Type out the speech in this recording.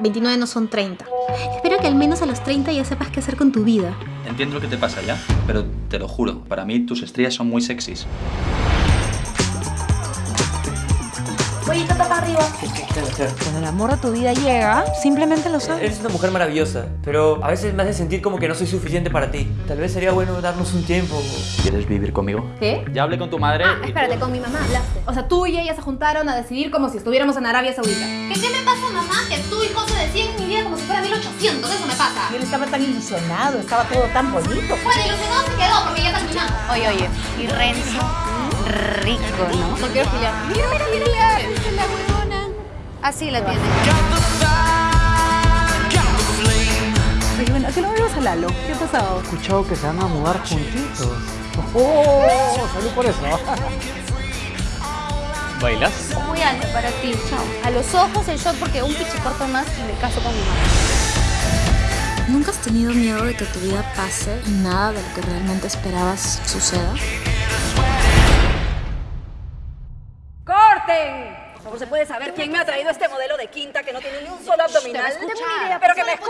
29 no son 30. Espero que al menos a los 30 ya sepas qué hacer con tu vida. Entiendo lo que te pasa ya, pero te lo juro, para mí tus estrellas son muy sexys. Pollito para arriba. Cuando el amor a tu vida llega, simplemente lo sabes. Eres una mujer maravillosa, pero a veces me hace sentir como que no soy suficiente para ti. Tal vez sería bueno darnos un tiempo. ¿Quieres vivir conmigo? ¿Qué? Ya hablé con tu madre Ah, y- espérate, con mi mamá hablaste. O sea, tú y ella se juntaron a decidir como si estuviéramos en Arabia Saudita. ¿Qué, ¿Qué me pasa, mamá? Que tú y José decían mi vida como si fuera 1800. Eso me pasa. Él estaba tan ilusionado, estaba todo tan bonito. Bueno, ilusionado se quedó porque ya terminamos. Oye, oye, y Renzo, rico, ¿no? No quiero pillar. Mira, mira, mira, mira. Es la huevona. Así la tiene. Oye, bueno, ¿a qué no vas a Lalo? ¿Qué ha pasado? He escuchado que se van a mudar juntitos. ¡Oh! ¡Salud por eso! ¿Bailas? Muy alto para ti, chao. A los ojos el shot porque un pichicorto más y me caso con mi mamá. ¿Nunca has tenido miedo de que tu vida pase y nada de lo que realmente esperabas suceda? ¡Corten! Por favor, ¿se puede saber quién me ha traído este modelo de quinta que no tiene ni un solo abdominal? Idea, Pero que me favor,